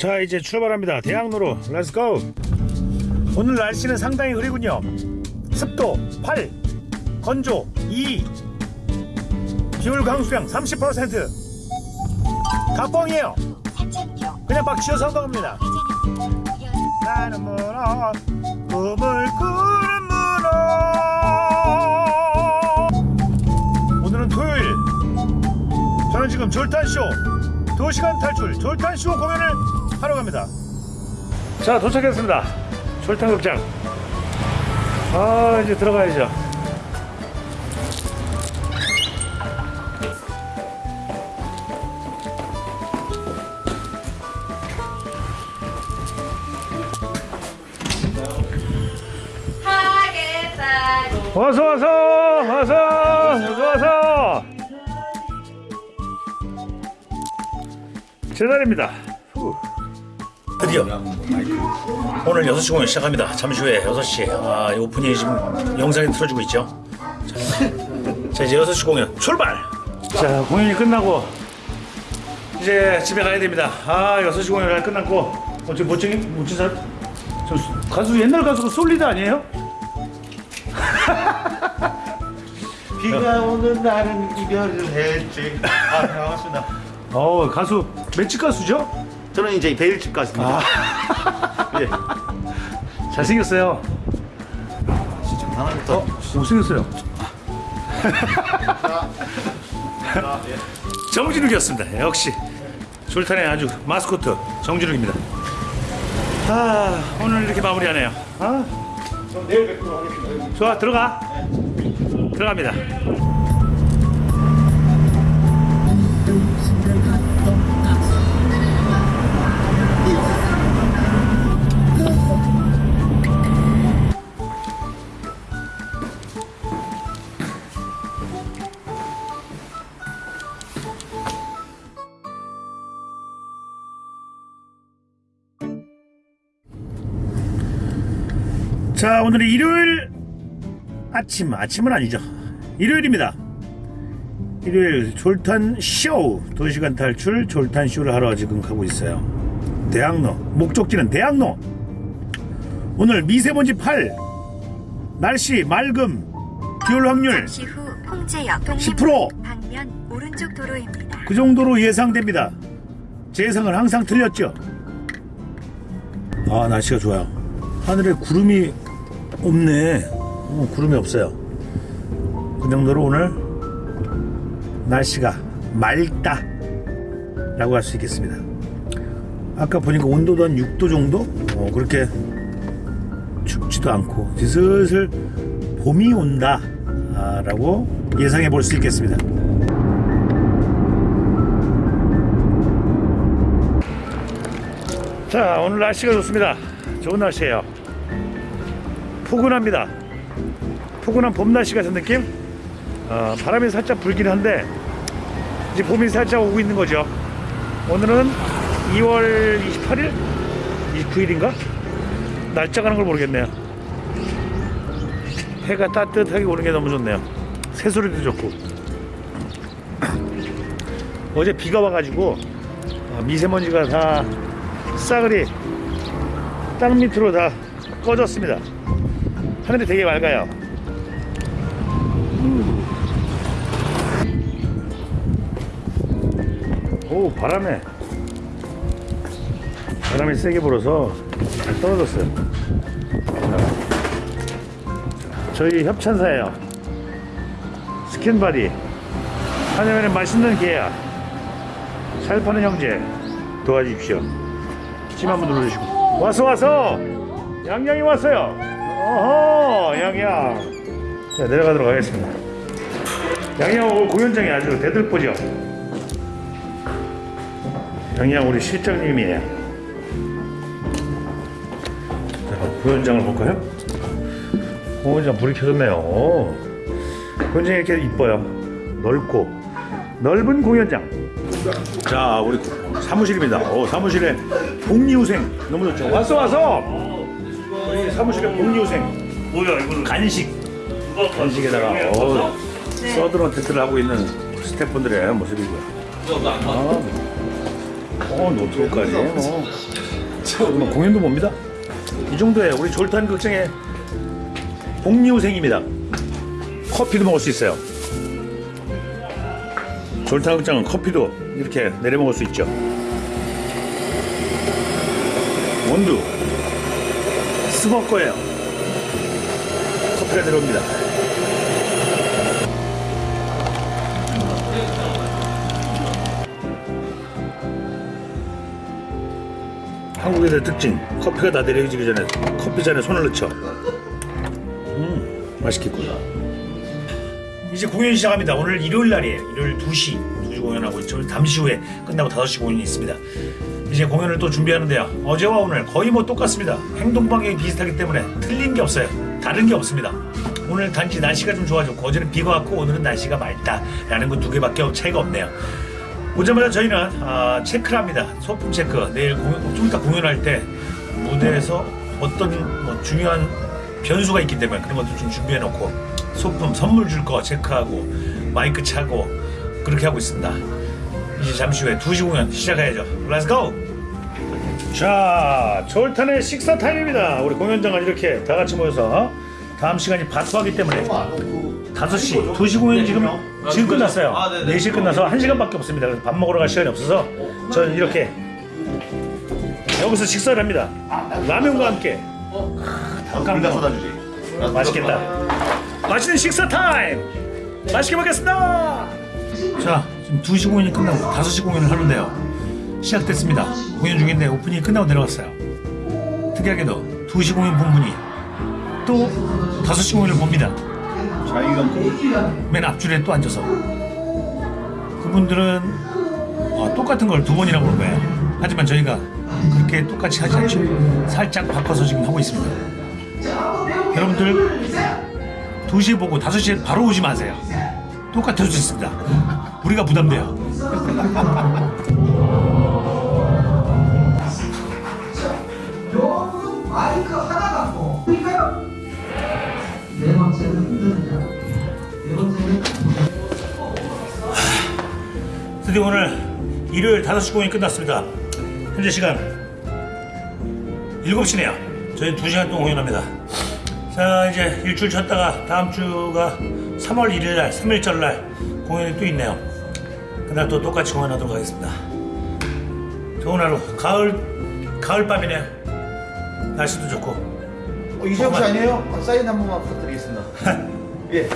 자 이제 출발합니다. 대학로로. Let's go 오늘 날씨는 상당히 흐리군요. 습도 8 건조 2 기울 강수량 30%다 뻥이에요. 그냥 막 치어서 한다 겁니다. 나는 문어 꿈을 꾸는 문어. 오늘은 토요일. 저는 지금 졸탄쇼 2시간 탈출 졸탄쇼 공연을 하러 갑니다. 자 도착했습니다. 졸탄극장. 아 이제 들어가야죠. 어서 와서 어서 어서 와서 제 날입니다 후. 드디어 오늘 6시 공연 시작합니다 잠시 후에 6시 아, 이 오프닝 지금 영상이 틀어지고 있죠 자, 자 이제 6시 공연 출발 자 공연이 끝나고 이제 집에 가야 됩니다 아 6시 공연이 끝났고 어, 저 멋쟁이 멋진 사람 저 수- 가수 옛날 가수가 솔리드 아니에요? 비가 오는 날은 이별을 했지. 아, 네, 반갑습니다. 어 가수 맷집 가수죠? 저는 이제 베일집 가수입니다. 예. 잘생겼어요. 진짜 하나부터. 어? 못생겼어요. 정진욱이었습니다. 역시 졸탄의 아주 마스코트 정진욱입니다. 아 오늘 이렇게 마무리하네요. 아 그럼 내일 뵙도록 하겠습니다. 좋아 들어가. 들어갑니다. 자 오늘은 일요일 아침 아침은 아니죠 일요일입니다 일요일 졸탄 쇼 도시간 탈출 졸탄 쇼를 하러 지금 가고 있어요 대학로 목적지는 대학로 오늘 미세먼지 8 날씨 맑음 비올 확률 잠시 후 홍제역 10% 방면 오른쪽 도로입니다. 그 정도로 예상됩니다. 제 예상은 항상 틀렸죠. 아 날씨가 좋아요. 하늘에 구름이 없네. 어, 구름이 없어요. 그 정도로 오늘 날씨가 맑다 라고 할 수 있겠습니다. 아까 보니까 온도도 한 6도 정도? 어, 그렇게 춥지도 않고 슬슬 봄이 온다 라고 예상해 볼 수 있겠습니다. 자 오늘 날씨가 좋습니다 좋은 날씨예요 포근합니다. 포근한 봄 날씨 같은 느낌? 어, 바람이 살짝 불긴 한데 이제 봄이 살짝 오고 있는 거죠. 오늘은 2월 28일? 29일인가? 날짜 가는 걸 모르겠네요. 해가 따뜻하게 오는 게 너무 좋네요. 새소리도 좋고. 어제 비가 와가지고 어, 미세먼지가 다 싸그리 땅 밑으로 다 꺼졌습니다. 하늘이 되게 맑아요. 오 바람에 바람이 세게 불어서 잘 떨어졌어요. 자, 저희 협찬사예요. 스킨바디 한여면에 맛있는 게야 살 파는 형제 도와주십시오. 찜 한번 눌러주시고 와서 와서 양양이 왔어요 어허 양양 자 내려가도록 하겠습니다. 양양 오늘 공연장이 아주 대들보죠? 양양 우리 실장님이에요. 자 공연장을 볼까요? 공연장 불이 켜졌네요. 오. 공연장이 이렇게 이뻐요. 넓고 넓은 공연장. 자 우리 사무실입니다. 오, 사무실에 복리후생 너무 좋죠. 왔어 왔어 사무실에 복리후생 뭐야 이거는 간식 간식에다가 어, 서드런 테트를 하고 있는 스태프분들의 모습이고요 아, 어 노트북까지 뭐. 뭐 공연도 봅니다. 이 정도에 우리 졸탄 극장의 복리후생입니다. 커피도 먹을 수 있어요. 졸탄 극장은 커피도 이렇게 내려 먹을 수 있죠. 원두 스벅 거예요. 커피가 들어옵니다. 한국에서의 특징 커피가 다 내려지기 전에 커피 잔에 손을 넣죠. 음 맛있겠구나. 이제 공연 시작합니다. 오늘 일요일 날이에요. 일요일 2시 2시 공연하고 있죠 잠시 후에 끝나고 5시 공연이 있습니다. 이제 공연을 또 준비하는데요. 어제와 오늘 거의 뭐 똑같습니다. 행동 방향이 비슷하기 때문에 틀린 게 없어요. 다른 게 없습니다. 오늘 단지 날씨가 좀 좋아졌고 어제는 비가 왔고 오늘은 날씨가 맑다라는 거두 개밖에 차이가 없네요. 오자마자 저희는 아, 체크를 합니다. 소품 체크. 내일 공연, 좀 이따 공연할 때 무대에서 어떤 뭐 중요한 변수가 있기 때문에 그런 것도 좀 준비해 놓고 소품 선물 줄 거 체크하고 마이크 차고 그렇게 하고 있습니다. 이제 잠시 후에 2시 공연 시작해야죠. Let's go! 자, 졸탄의 식사 타임입니다. 우리 공연장은 이렇게 다 같이 모여서 다음 시간이 바투하기 때문에 5시, 2시 공연 지금 지금 끝났어요. 아, 네네. 4시 끝나서 1시간밖에 없습니다. 그래서 밥 먹으러 갈 시간이 없어서 저는 이렇게 여기서 식사를 합니다. 라면과 함께 아, 쏟아주지. 맛있겠다. 맛있는 식사 타임. 맛있게 먹겠습니다. 자, 지금 2시 공연이 끝나고 5시 공연을 하는데요. 시작됐습니다. 공연 중인데 오프닝이 끝나고 내려갔어요. 특이하게도 2시 공연 본 분이 또 5시 공연을 봅니다. 자기가 맨 앞줄에 또 앉아서 그분들은 어, 똑같은 걸 두 번이나 보는 거예요. 하지만 저희가 그렇게 똑같이 하지 않죠. 살짝 바꿔서 지금 하고 있습니다. 여러분들 2시에 보고 5시에 바로 오지 마세요. 똑같을 수 있습니다. 우리가 부담돼요. 마이크 하나 갖고 그러니까요 네 번째는 네 번째는 드디어 오늘 일요일 5시 공연이 끝났습니다. 현재 시간 7시네요. 저희 2시간 동안 공연합니다. 자, 이제 일주일 쉬었다가 다음 주가 3월 1일 날, 3일절 날 공연이 또 있네요. 그날 또 똑같이 공연하도록 하겠습니다. 좋은 하루, 가을, 가을밤이네요. 날씨도 좋고. 어, 이재영 씨 아니에요? 아, 사인 한 번만 부탁드리겠습니다. 예.